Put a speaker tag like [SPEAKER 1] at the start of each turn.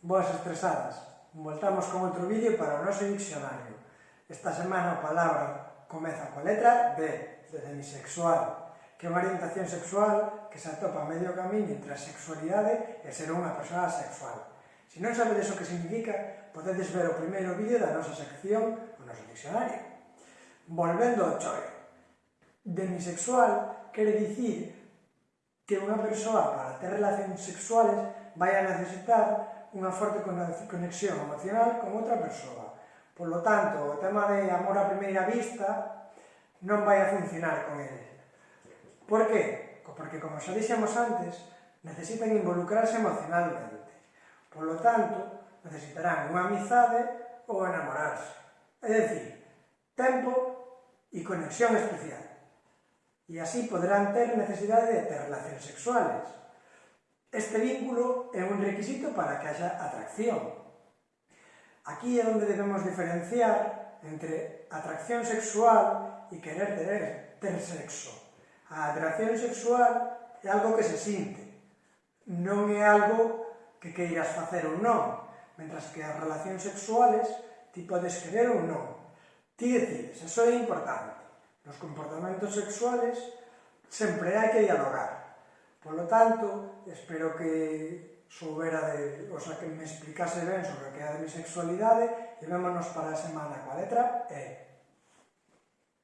[SPEAKER 1] Boas estresadas, voltamos con outro vídeo para o noso diccionario. Esta semana a palabra comeza coa letra D, de demisexual, que é unha orientación sexual que se atopa a medio camiño entre a sexualidade e ser unha persoa sexual. Se non sabedes o que significa, podedes ver o primeiro vídeo da nosa sección, o noso diccionario. Volvendo ao choio. Demisexual quere dicir que unha persoa para ter relacións sexuales vai a necesitar unha forte conexión emocional con outra persoa. Por lo tanto, o tema de amor a primeira vista non vai a funcionar con ele. Por que? Porque, como xa dixemos antes, necesitan involucrarse emocionalmente. Por lo tanto, necesitarán unha amizade ou enamorarse. É dicir, tempo e conexión especial. E así poderán ter necesidade de ter relacións sexuales, Este vínculo é un requisito para que haxa atracción. Aquí é onde debemos diferenciar entre atracción sexual e querer tener, ter sexo. A atracción sexual é algo que se sinte, non é algo que queiras facer ou non, mentras que as relacións sexuales ti podes querer ou non. Ti decides, eso é importante. Nos comportamentos sexuales sempre hai que dialogar. Por lo tanto, espero que soubera de, o sea, que me explicase ben sobre o que é a demisexualidade e vémonos para a semana coa letra E.